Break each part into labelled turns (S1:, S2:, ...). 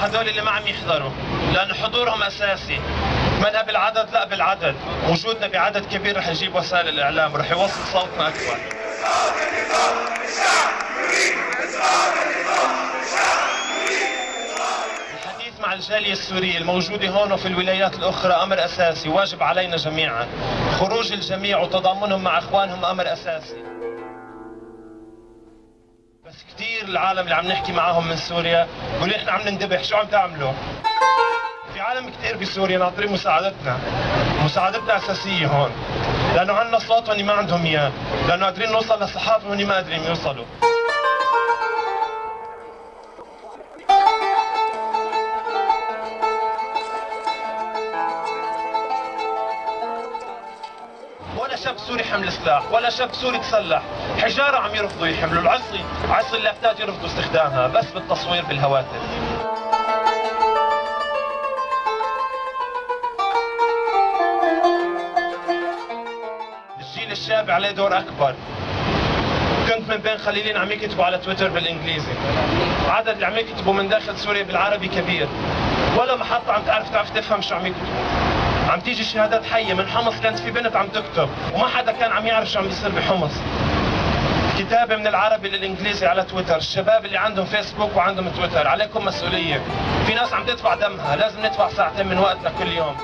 S1: هدول اللي ما عم يحضروا لأنه حضورهم أساسي. منها بالعدد لا بالعدد. وجودنا بعدد كبير رح يجيب وسائل الإعلام ورح يوصل صوتنا أكبر. الحديث مع الجالية السورية الموجودة هون وفي الولايات الأخرى أمر أساسي واجب علينا جميعا. خروج الجميع وتضامنهم مع إخوانهم أمر أساسي. بس كثير العالم اللي عم نحكي معاهم من سوريا بيقولوا إحنا عم نندبح شو عم تعملوا؟ في عالم كثير بسوريا ناطرين مساعدتنا. مساعدتنا أساسية هون. لأنه عندنا صوت وهن ما عندهم إياه. لأنه قادرين نوصل للصحافه وهن ما قادرين يوصلوا. ولا شاب سوري حمل سلاح ولا شاب سوري تسلح حجارة عم يرفضوا يحملوا العصي عصي اللافتات يرفضوا استخدامها بس بالتصوير بالهواتف. الجيل الشاب عليه دور أكبر. من بين قليلين عم يكتبوا على تويتر بالإنجليزي. عدد اللي عم يكتبوا من داخل سوريا بالعربي كبير. ولا محطة عم تعرف تعرف تفهم شو عم يكتبوا. عم تيجي شهادات حية من حمص كانت في بنت عم تكتب وما حدا كان عم يعرف شو عم بيصير بحمص. كتابة من العربي للإنجليزي على تويتر. الشباب اللي عندهم فيسبوك وعندهم تويتر عليكم مسؤولية. في ناس عم تدفع دمها لازم ندفع ساعتين من وقتنا كل يوم.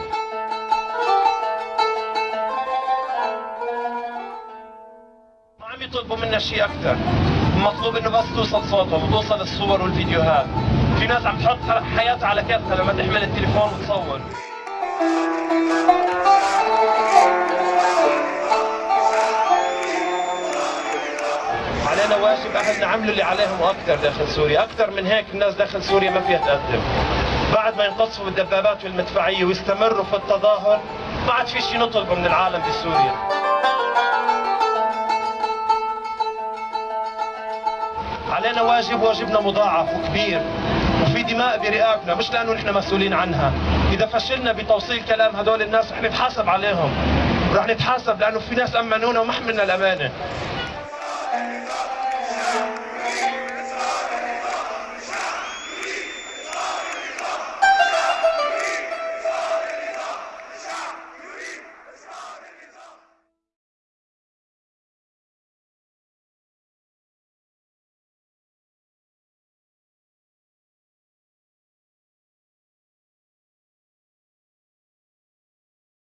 S1: عم يطلبوا منا شيء أكثر المطلوب إنه بس توصل صوتهم وتوصل الصور والفيديوهات في ناس عم تحط حياتها على كتفها لما تحمل التليفون وتصور علينا واجب أهل نعملوا اللي عليهم وأكثر داخل سوريا، أكثر من هيك الناس داخل سوريا ما فيها تقدم. بعد ما ينقصفوا بالدبابات والمدفعية ويستمروا في التظاهر ما عاد في شيء نطلبه من العالم بسوريا. علينا واجب واجبنا مضاعف وكبير وفي دماء برئابنا مش لأنه نحن مسؤولين عنها. إذا فشلنا بتوصيل كلام هدول الناس رح نتحاسب عليهم رح نتحاسب لأنه في ناس أمنونا وما حملنا الأمانة.